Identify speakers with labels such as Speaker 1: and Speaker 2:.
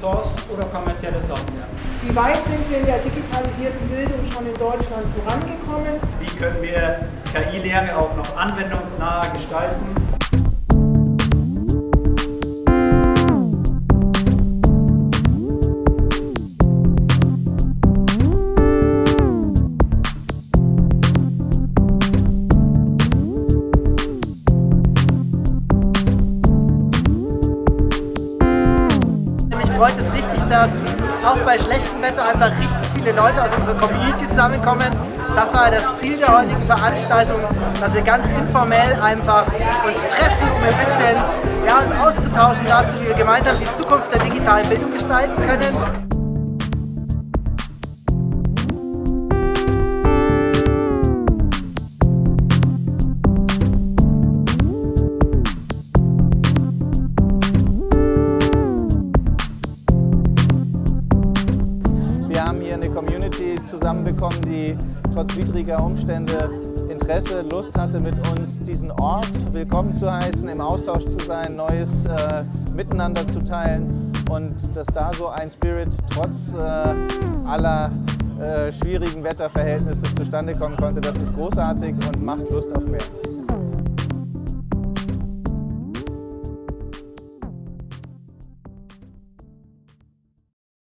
Speaker 1: Source oder kommerzielle Software. Wie weit sind wir in der digitalisierten Bildung schon in Deutschland vorangekommen?
Speaker 2: Wie können wir KI-Lehre auch noch anwendungsnah gestalten?
Speaker 3: Freut es richtig, dass auch bei schlechtem Wetter einfach richtig viele Leute aus unserer Community zusammenkommen. Das war das Ziel der heutigen Veranstaltung, dass wir ganz informell einfach uns treffen, um ein bisschen ja, uns auszutauschen dazu, wie wir gemeinsam die Zukunft der digitalen Bildung gestalten können.
Speaker 4: Community zusammenbekommen, die trotz widriger Umstände Interesse, Lust hatte, mit uns diesen Ort willkommen zu heißen, im Austausch zu sein, Neues äh, miteinander zu teilen und dass da so ein Spirit trotz äh, aller äh, schwierigen Wetterverhältnisse zustande kommen konnte, das ist großartig und macht Lust auf mehr.